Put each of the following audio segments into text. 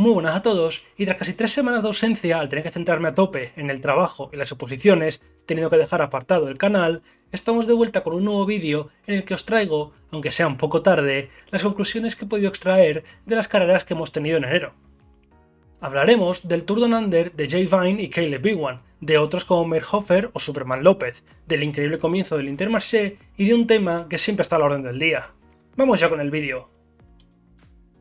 Muy buenas a todos, y tras casi tres semanas de ausencia, al tener que centrarme a tope en el trabajo y las oposiciones, teniendo que dejar apartado el canal, estamos de vuelta con un nuevo vídeo en el que os traigo, aunque sea un poco tarde, las conclusiones que he podido extraer de las carreras que hemos tenido en enero. Hablaremos del Tour Down Under de Jay Vine y Caleb Bigwan, de otros como Merhofer o Superman López, del increíble comienzo del Intermarché y de un tema que siempre está a la orden del día. Vamos ya con el vídeo.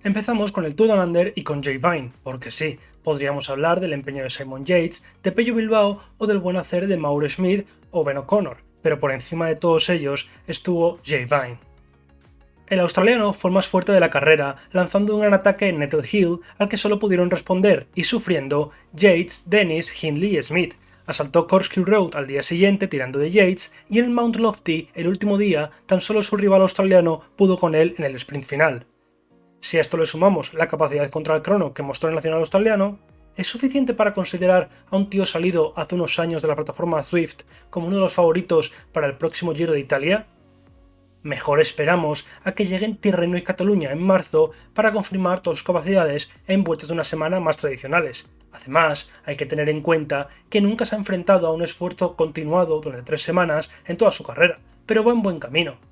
Empezamos con el Tour Down Under y con Jay Vine, porque sí, podríamos hablar del empeño de Simon Yates, de Pello Bilbao o del buen hacer de Mauro Smith o Ben O'Connor, pero por encima de todos ellos estuvo Jay Vine. El australiano fue el más fuerte de la carrera, lanzando un gran ataque en Nettle Hill al que solo pudieron responder y sufriendo Yates, Dennis, Hindley y Smith. Asaltó Corkscrew Road al día siguiente tirando de Yates y en el Mount Lofty, el último día, tan solo su rival australiano pudo con él en el sprint final. Si a esto le sumamos la capacidad contra el crono que mostró el nacional australiano, ¿es suficiente para considerar a un tío salido hace unos años de la plataforma Swift como uno de los favoritos para el próximo Giro de Italia? Mejor esperamos a que lleguen Tirreno y Cataluña en marzo para confirmar todas sus capacidades en vueltas de una semana más tradicionales. Además, hay que tener en cuenta que nunca se ha enfrentado a un esfuerzo continuado durante tres semanas en toda su carrera, pero va en buen camino.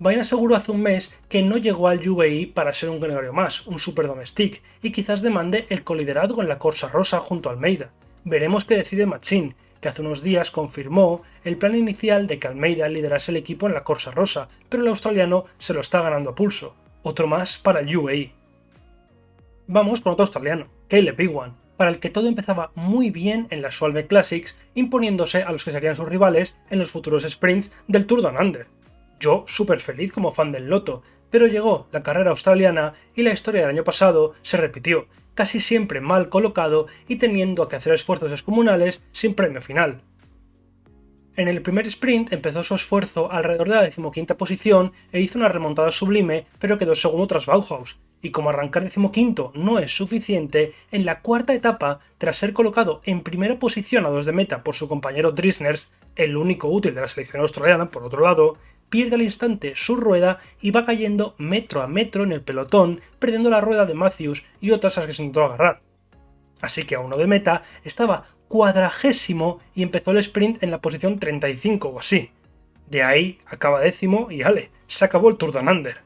Vine aseguró hace un mes que no llegó al UAE para ser un gregario más, un super domestic, y quizás demande el coliderazgo en la Corsa Rosa junto a Almeida. Veremos qué decide Machín, que hace unos días confirmó el plan inicial de que Almeida liderase el equipo en la Corsa Rosa, pero el australiano se lo está ganando a pulso. Otro más para el UAE. Vamos con otro australiano, Caleb Iwan, para el que todo empezaba muy bien en la Solve Classics, imponiéndose a los que serían sus rivales en los futuros sprints del Tour Down Under. Yo súper feliz como fan del Loto, pero llegó la carrera australiana y la historia del año pasado se repitió, casi siempre mal colocado y teniendo que hacer esfuerzos descomunales sin premio final. En el primer sprint empezó su esfuerzo alrededor de la decimoquinta posición e hizo una remontada sublime, pero quedó segundo tras Bauhaus, y como arrancar decimoquinto no es suficiente, en la cuarta etapa, tras ser colocado en primera posición a dos de meta por su compañero Drisners, el único útil de la selección australiana por otro lado, pierde al instante su rueda y va cayendo metro a metro en el pelotón, perdiendo la rueda de Matthews y otras a las que se intentó agarrar. Así que a uno de meta estaba cuadragésimo y empezó el sprint en la posición 35 o así. De ahí acaba décimo y ale, se acabó el Tour Down Under.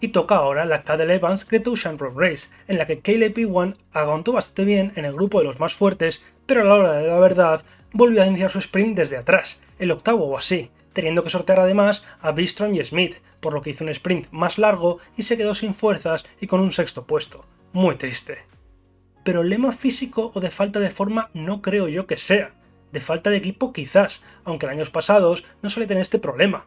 Y toca ahora la Cadel Evans Great Ocean Road Race, en la que Caleb P1 aguantó bastante bien en el grupo de los más fuertes, pero a la hora de la verdad volvió a iniciar su sprint desde atrás, el octavo o así, teniendo que sortear además a Bistron y Smith, por lo que hizo un sprint más largo y se quedó sin fuerzas y con un sexto puesto. Muy triste. Pero lema físico o de falta de forma no creo yo que sea. De falta de equipo quizás, aunque en años pasados no suele tener este problema.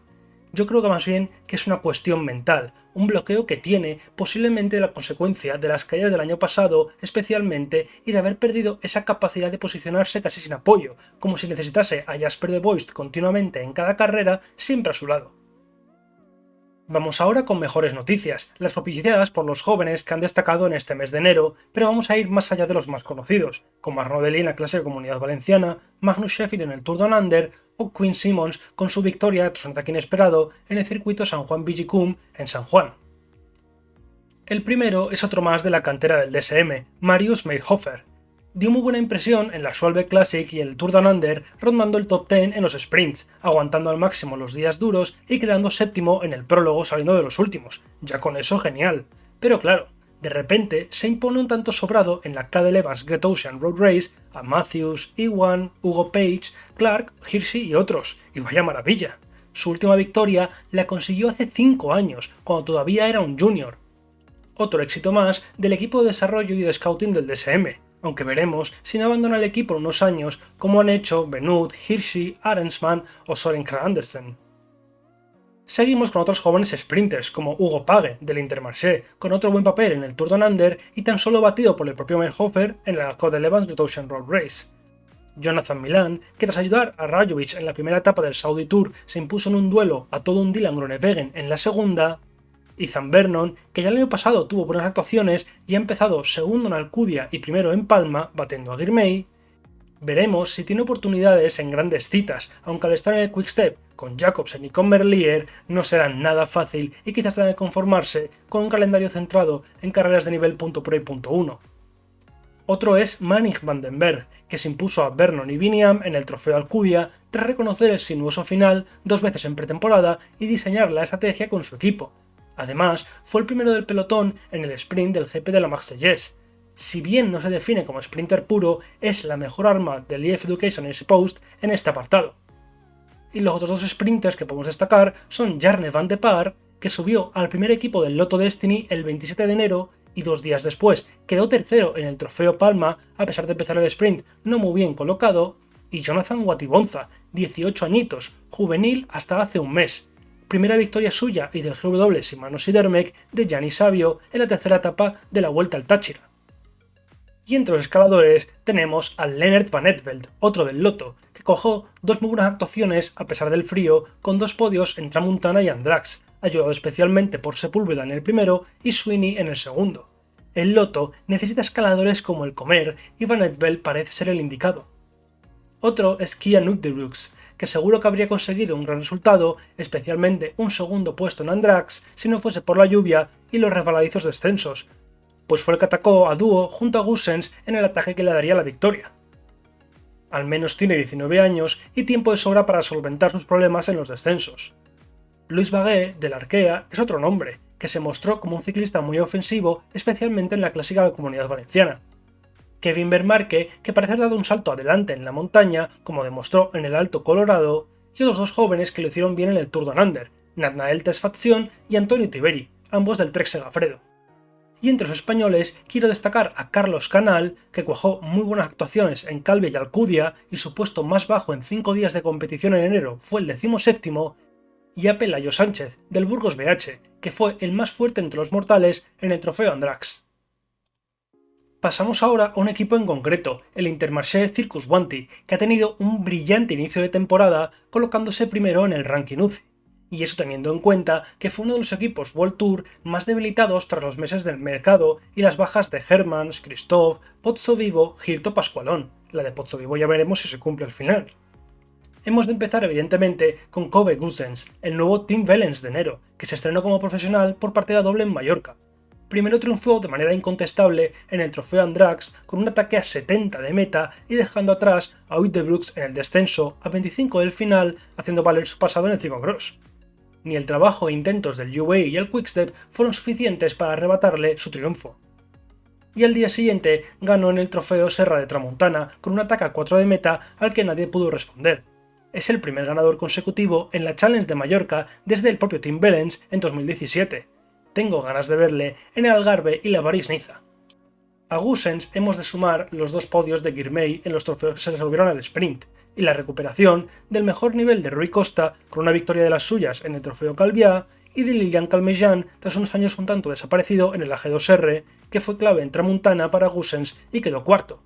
Yo creo que más bien que es una cuestión mental, un bloqueo que tiene posiblemente la consecuencia de las caídas del año pasado especialmente y de haber perdido esa capacidad de posicionarse casi sin apoyo, como si necesitase a Jasper de Boist continuamente en cada carrera siempre a su lado. Vamos ahora con mejores noticias, las propiciadas por los jóvenes que han destacado en este mes de enero, pero vamos a ir más allá de los más conocidos, como Arnaud Deli en la clase de Comunidad Valenciana, Magnus Sheffield en el Tour Down Under o Quinn Simmons con su victoria tras un ataque inesperado en el circuito San Juan Vigicum en San Juan. El primero es otro más de la cantera del DSM, Marius Meyerhofer, dio muy buena impresión en la Solve Classic y el Tour Down Under, rondando el top 10 en los sprints, aguantando al máximo los días duros y quedando séptimo en el prólogo saliendo de los últimos. Ya con eso genial. Pero claro, de repente se impone un tanto sobrado en la Cadel Evans Great Ocean Road Race a Matthews, Iwan, Hugo Page, Clark, Hirschi y otros, y vaya maravilla. Su última victoria la consiguió hace 5 años, cuando todavía era un junior. Otro éxito más del equipo de desarrollo y de scouting del DSM, aunque veremos si no abandona el equipo en unos años como han hecho Benut, Hirschi, Arensman o Soren Andersen. Seguimos con otros jóvenes sprinters como Hugo Page del Intermarché, con otro buen papel en el Tour Down Under y tan solo batido por el propio Merhofer en la Code Evans de Ocean Road Race. Jonathan Milan, que tras ayudar a Rajovic en la primera etapa del Saudi Tour se impuso en un duelo a todo un Dylan Groenewegen en la segunda, Ethan Vernon, que ya el año pasado tuvo buenas actuaciones y ha empezado segundo en Alcudia y primero en Palma, batiendo a Girmay, veremos si tiene oportunidades en grandes citas, aunque al estar en el Quickstep con Jacobsen y con Merlier no será nada fácil y quizás tenga que conformarse con un calendario centrado en carreras de nivel .pro y .1. Otro es Manning Vandenberg, que se impuso a Vernon y Biniam en el trofeo Alcudia tras reconocer el sinuoso final dos veces en pretemporada y diseñar la estrategia con su equipo. Además, fue el primero del pelotón en el sprint del GP de la Marseillaise. Si bien no se define como sprinter puro, es la mejor arma del EF Education Post en este apartado y los otros dos sprinters que podemos destacar son Jarne van de Par, que subió al primer equipo del Lotto Destiny el 27 de enero y dos días después quedó tercero en el Trofeo Palma a pesar de empezar el sprint no muy bien colocado, y Jonathan Watibonza, 18 añitos, juvenil hasta hace un mes. Primera victoria suya y del GW Simanos Sidermec de Gianni Savio en la tercera etapa de la Vuelta al Táchira. Y entre los escaladores tenemos a Leonard Van Etveld, otro del Loto, que cogió dos muy buenas actuaciones a pesar del frío, con dos podios en Tramuntana y Andrax, ayudado especialmente por Sepúlveda en el primero y Sweeney en el segundo. El Loto necesita escaladores como el Comer y Van Etveld parece ser el indicado. Otro es Kia Nukdebrooks, que seguro que habría conseguido un gran resultado, especialmente un segundo puesto en Andrax, si no fuese por la lluvia y los resbaladizos descensos, pues fue el que atacó a dúo junto a Gussens en el ataque que le daría la victoria. Al menos tiene 19 años y tiempo de sobra para solventar sus problemas en los descensos. Luis Baguet, del Arkea, es otro nombre, que se mostró como un ciclista muy ofensivo, especialmente en la clásica de Comunidad Valenciana. Kevin Bermarque, que parece haber dado un salto adelante en la montaña, como demostró en el Alto Colorado, y otros dos jóvenes que lo hicieron bien en el Tour de Under, Natnael Tesfazion y Antonio Tiberi, ambos del Trek Segafredo y entre los españoles quiero destacar a Carlos Canal, que cuajó muy buenas actuaciones en Calve y Alcudia y su puesto más bajo en 5 días de competición en enero fue el decimoséptimo, y a Pelayo Sánchez, del Burgos BH, que fue el más fuerte entre los mortales en el trofeo Andrax. Pasamos ahora a un equipo en concreto, el Intermarché Circus Wanty, que ha tenido un brillante inicio de temporada colocándose primero en el ranking UCI y eso teniendo en cuenta que fue uno de los equipos World Tour más debilitados tras los meses del mercado y las bajas de Hermans, Christoph, Pozzo Vivo, Girto Pascualón. La de Pozzo Vivo ya veremos si se cumple al final. Hemos de empezar evidentemente con Kobe Gusens, el nuevo Team Valens de enero, que se estrenó como profesional por partida doble en Mallorca. Primero triunfó de manera incontestable en el trofeo Andrax con un ataque a 70 de meta y dejando atrás a Brooks en el descenso a 25 del final haciendo valer su pasado en el Cross ni el trabajo e intentos del UAE y el Quickstep fueron suficientes para arrebatarle su triunfo. Y al día siguiente ganó en el trofeo Serra de Tramontana con un ataque a 4 de meta al que nadie pudo responder. Es el primer ganador consecutivo en la Challenge de Mallorca desde el propio Tim Bellens en 2017. Tengo ganas de verle en el Algarve y la París-Niza. A Gusens hemos de sumar los dos podios de Girmay en los trofeos que se resolvieron al sprint, y la recuperación del mejor nivel de Rui Costa con una victoria de las suyas en el Trofeo Calviá y de Lilian Calmejan tras unos años un tanto desaparecido en el AG2R, que fue clave en Tramuntana para Gussens y quedó cuarto.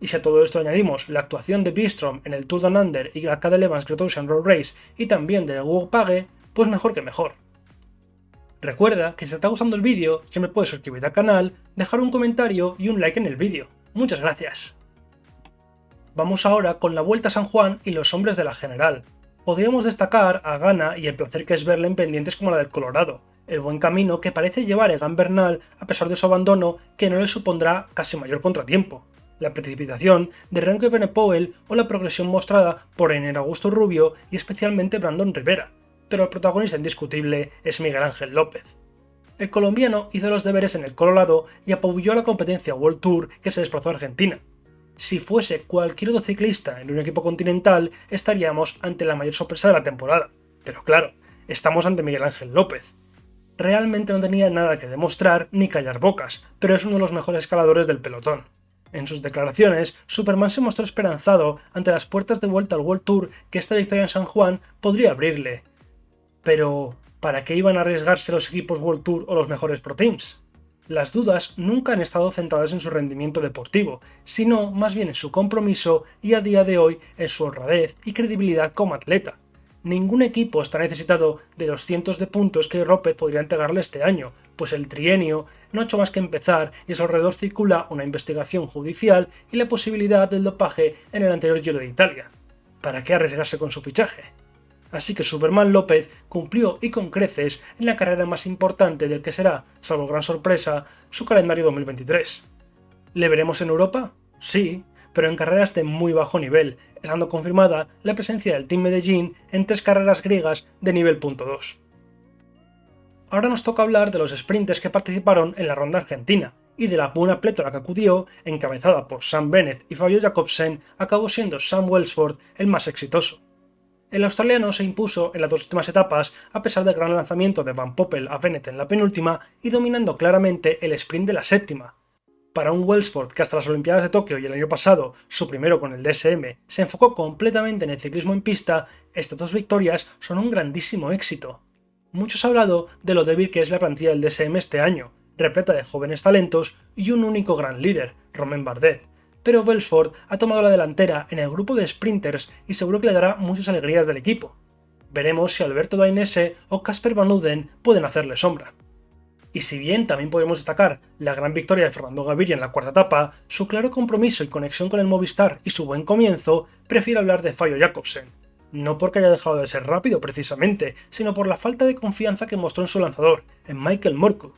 Y si a todo esto añadimos la actuación de Bistrom en el Tour Down Under y la Cadel Evans Great Ocean Road Race y también de Hugo Page, pues mejor que mejor. Recuerda que si te está gustando el vídeo, siempre puedes suscribirte al canal, dejar un comentario y un like en el vídeo. Muchas gracias. Vamos ahora con la Vuelta a San Juan y los hombres de la General. Podríamos destacar a Gana y el placer que es verle en pendientes como la del Colorado, el buen camino que parece llevar Egan Bernal a pesar de su abandono que no le supondrá casi mayor contratiempo, la precipitación de Renko Powell o la progresión mostrada por Ener Augusto Rubio y especialmente Brandon Rivera, pero el protagonista indiscutible es Miguel Ángel López. El colombiano hizo los deberes en el Colorado y apoyó la competencia World Tour que se desplazó a Argentina, si fuese cualquier otro ciclista en un equipo continental, estaríamos ante la mayor sorpresa de la temporada. Pero claro, estamos ante Miguel Ángel López. Realmente no tenía nada que demostrar ni callar bocas, pero es uno de los mejores escaladores del pelotón. En sus declaraciones, Superman se mostró esperanzado ante las puertas de vuelta al World Tour que esta victoria en San Juan podría abrirle. Pero, ¿para qué iban a arriesgarse los equipos World Tour o los mejores Pro Teams? las dudas nunca han estado centradas en su rendimiento deportivo, sino más bien en su compromiso y a día de hoy en su honradez y credibilidad como atleta. Ningún equipo está necesitado de los cientos de puntos que López podría entregarle este año, pues el trienio no ha hecho más que empezar y a su alrededor circula una investigación judicial y la posibilidad del dopaje en el anterior Giro de Italia. ¿Para qué arriesgarse con su fichaje? Así que Superman López cumplió y con creces en la carrera más importante del que será, salvo gran sorpresa, su calendario 2023. ¿Le veremos en Europa? Sí, pero en carreras de muy bajo nivel, estando confirmada la presencia del Team Medellín en tres carreras griegas de nivel .2. Ahora nos toca hablar de los sprinters que participaron en la ronda argentina, y de la buena plétora que acudió, encabezada por Sam Bennett y Fabio Jacobsen, acabó siendo Sam Welsford el más exitoso. El australiano se impuso en las dos últimas etapas a pesar del gran lanzamiento de Van Poppel a Bennett en la penúltima y dominando claramente el sprint de la séptima. Para un Welsford que hasta las Olimpiadas de Tokio y el año pasado, su primero con el DSM, se enfocó completamente en el ciclismo en pista, estas dos victorias son un grandísimo éxito. Muchos han hablado de lo débil que es la plantilla del DSM este año, repleta de jóvenes talentos y un único gran líder, Romain Bardet, pero Welsford ha tomado la delantera en el grupo de sprinters y seguro que le dará muchas alegrías del equipo. Veremos si Alberto Dainese o Casper Van Uden pueden hacerle sombra. Y si bien también podemos destacar la gran victoria de Fernando Gaviria en la cuarta etapa, su claro compromiso y conexión con el Movistar y su buen comienzo, prefiero hablar de Fabio Jacobsen. No porque haya dejado de ser rápido precisamente, sino por la falta de confianza que mostró en su lanzador, en Michael Morku,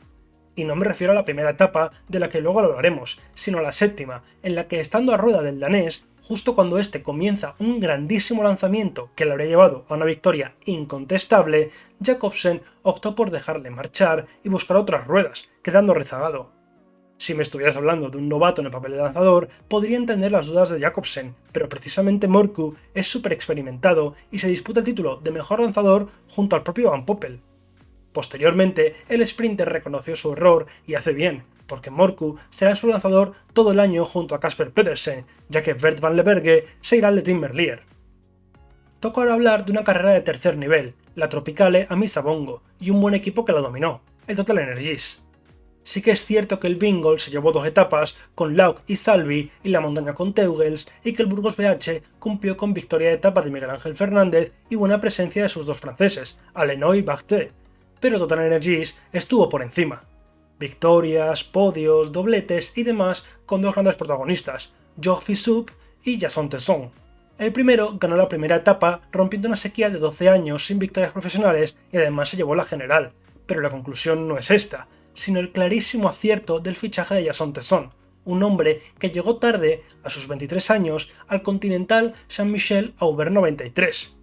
y no me refiero a la primera etapa, de la que luego hablaremos, sino a la séptima, en la que estando a rueda del danés, justo cuando este comienza un grandísimo lanzamiento que le habría llevado a una victoria incontestable, Jacobsen optó por dejarle marchar y buscar otras ruedas, quedando rezagado. Si me estuvieras hablando de un novato en el papel de lanzador, podría entender las dudas de Jacobsen, pero precisamente Morku es súper experimentado y se disputa el título de mejor lanzador junto al propio Van Poppel. Posteriormente, el sprinter reconoció su error y hace bien, porque Morku será su lanzador todo el año junto a Casper Pedersen, ya que Bert van Leberge se irá al de Tim Merlier. Toca ahora hablar de una carrera de tercer nivel, la Tropicale a Misabongo, y un buen equipo que la dominó, el Total Energies. Sí que es cierto que el Bingle se llevó dos etapas con Lauk y Salvi y la montaña con Teugels y que el Burgos BH cumplió con victoria de etapa de Miguel Ángel Fernández y buena presencia de sus dos franceses, Alenoy y Barthé, pero Total Energies estuvo por encima. Victorias, podios, dobletes y demás con dos grandes protagonistas, Georges Fissoup y Jason Tesson. El primero ganó la primera etapa rompiendo una sequía de 12 años sin victorias profesionales y además se llevó la general, pero la conclusión no es esta, sino el clarísimo acierto del fichaje de Jason Tesson, un hombre que llegó tarde, a sus 23 años, al Continental Saint-Michel Aubert 93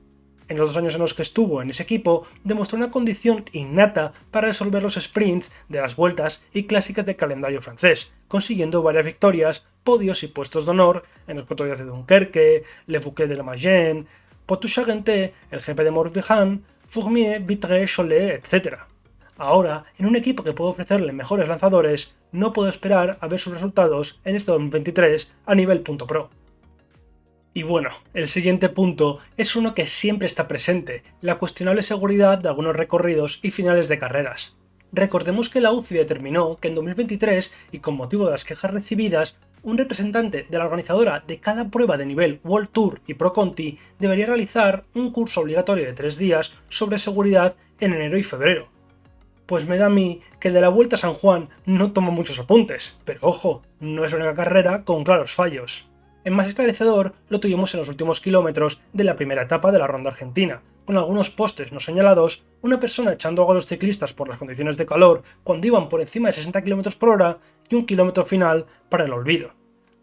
en los dos años en los que estuvo en ese equipo, demostró una condición innata para resolver los sprints de las vueltas y clásicas del calendario francés, consiguiendo varias victorias, podios y puestos de honor en los Cotoyas de Dunkerque, Le Bouquet de la Mayenne, Poitou-Charentes, el GP de Morbihan, Fourmier, Vitré, Cholet, etc. Ahora, en un equipo que puede ofrecerle mejores lanzadores, no puedo esperar a ver sus resultados en este 2023 a nivel punto pro. Y bueno, el siguiente punto es uno que siempre está presente, la cuestionable seguridad de algunos recorridos y finales de carreras. Recordemos que la UCI determinó que en 2023, y con motivo de las quejas recibidas, un representante de la organizadora de cada prueba de nivel World Tour y Pro Conti debería realizar un curso obligatorio de tres días sobre seguridad en enero y febrero. Pues me da a mí que el de la Vuelta a San Juan no toma muchos apuntes, pero ojo, no es la única carrera con claros fallos. En más esclarecedor lo tuvimos en los últimos kilómetros de la primera etapa de la ronda argentina, con algunos postes no señalados, una persona echando agua a los ciclistas por las condiciones de calor cuando iban por encima de 60 km por hora y un kilómetro final para el olvido.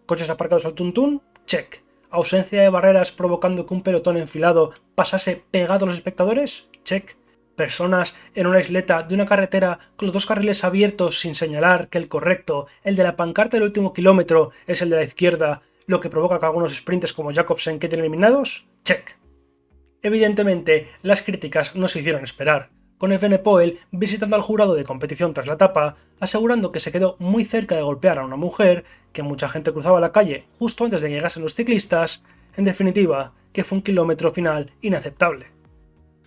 Coches aparcados al tuntún, check. Ausencia de barreras provocando que un pelotón enfilado pasase pegado a los espectadores, check. Personas en una isleta de una carretera con los dos carriles abiertos sin señalar que el correcto, el de la pancarta del último kilómetro, es el de la izquierda lo que provoca que algunos sprints como Jacobsen queden eliminados? Check. Evidentemente, las críticas no se hicieron esperar, con FN Poel visitando al jurado de competición tras la etapa, asegurando que se quedó muy cerca de golpear a una mujer, que mucha gente cruzaba la calle justo antes de que llegasen los ciclistas, en definitiva, que fue un kilómetro final inaceptable.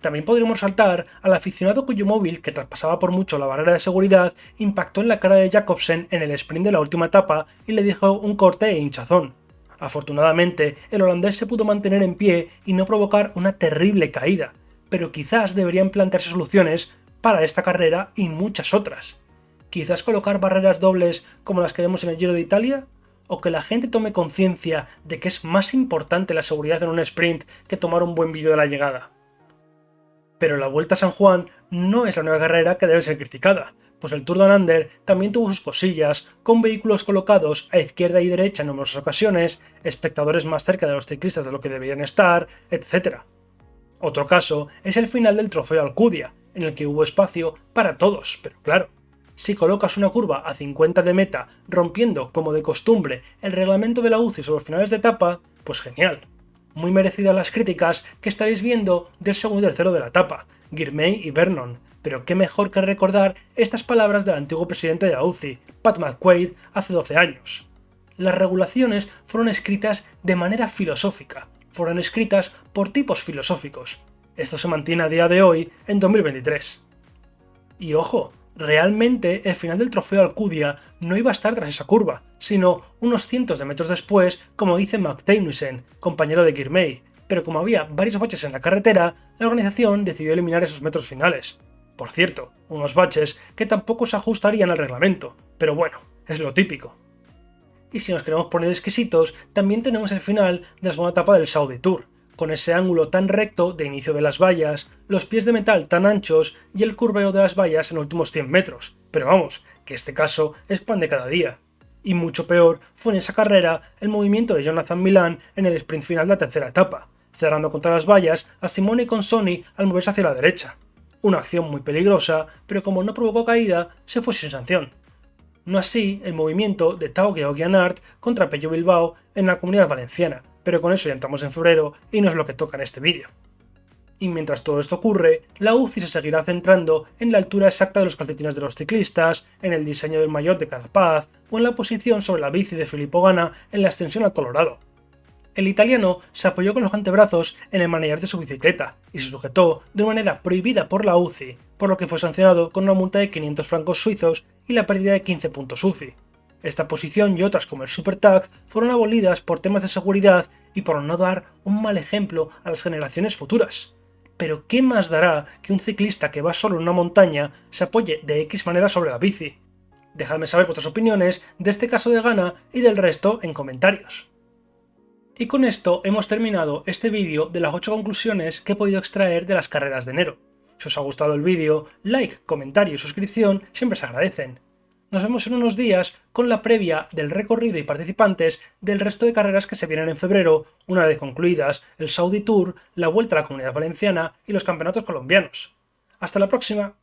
También podríamos saltar al aficionado cuyo móvil, que traspasaba por mucho la barrera de seguridad, impactó en la cara de Jacobsen en el sprint de la última etapa y le dijo un corte e hinchazón. Afortunadamente, el holandés se pudo mantener en pie y no provocar una terrible caída, pero quizás deberían plantearse soluciones para esta carrera y muchas otras. Quizás colocar barreras dobles como las que vemos en el Giro de Italia, o que la gente tome conciencia de que es más importante la seguridad en un sprint que tomar un buen vídeo de la llegada. Pero la Vuelta a San Juan no es la nueva carrera que debe ser criticada, pues el Tour de Under también tuvo sus cosillas, con vehículos colocados a izquierda y derecha en numerosas ocasiones, espectadores más cerca de los ciclistas de lo que deberían estar, etc. Otro caso es el final del Trofeo Alcudia, en el que hubo espacio para todos, pero claro, si colocas una curva a 50 de meta, rompiendo, como de costumbre, el reglamento de la UCI sobre los finales de etapa, pues genial. Muy merecidas las críticas que estaréis viendo del segundo y tercero de la etapa, Girmay y Vernon, pero qué mejor que recordar estas palabras del antiguo presidente de la UCI, Pat McQuaid, hace 12 años. Las regulaciones fueron escritas de manera filosófica, fueron escritas por tipos filosóficos. Esto se mantiene a día de hoy, en 2023. Y ojo, realmente el final del trofeo Alcudia no iba a estar tras esa curva, sino unos cientos de metros después, como dice McTamusen, compañero de Girmay, pero como había varios baches en la carretera, la organización decidió eliminar esos metros finales. Por cierto, unos baches que tampoco se ajustarían al reglamento, pero bueno, es lo típico. Y si nos queremos poner exquisitos, también tenemos el final de la segunda etapa del Saudi Tour, con ese ángulo tan recto de inicio de las vallas, los pies de metal tan anchos y el curveo de las vallas en últimos 100 metros. Pero vamos, que este caso es pan de cada día. Y mucho peor fue en esa carrera el movimiento de Jonathan Milan en el sprint final de la tercera etapa, cerrando contra las vallas a Simone con Sony al moverse hacia la derecha. Una acción muy peligrosa, pero como no provocó caída, se fue sin sanción. No así el movimiento de Tao Geoghegan contra Pello Bilbao en la comunidad valenciana, pero con eso ya entramos en febrero y no es lo que toca en este vídeo. Y mientras todo esto ocurre, la UCI se seguirá centrando en la altura exacta de los calcetines de los ciclistas, en el diseño del maillot de Carapaz o en la posición sobre la bici de Filippo Gana en la extensión al Colorado, el italiano se apoyó con los antebrazos en el manejar de su bicicleta y se sujetó de una manera prohibida por la UCI, por lo que fue sancionado con una multa de 500 francos suizos y la pérdida de 15 puntos UCI. Esta posición y otras como el Super Tag fueron abolidas por temas de seguridad y por no dar un mal ejemplo a las generaciones futuras. Pero ¿qué más dará que un ciclista que va solo en una montaña se apoye de X manera sobre la bici? Dejadme saber vuestras opiniones de este caso de Gana y del resto en comentarios. Y con esto hemos terminado este vídeo de las 8 conclusiones que he podido extraer de las carreras de enero. Si os ha gustado el vídeo, like, comentario y suscripción siempre se agradecen. Nos vemos en unos días con la previa del recorrido y participantes del resto de carreras que se vienen en febrero, una vez concluidas el Saudi Tour, la Vuelta a la Comunidad Valenciana y los Campeonatos Colombianos. ¡Hasta la próxima!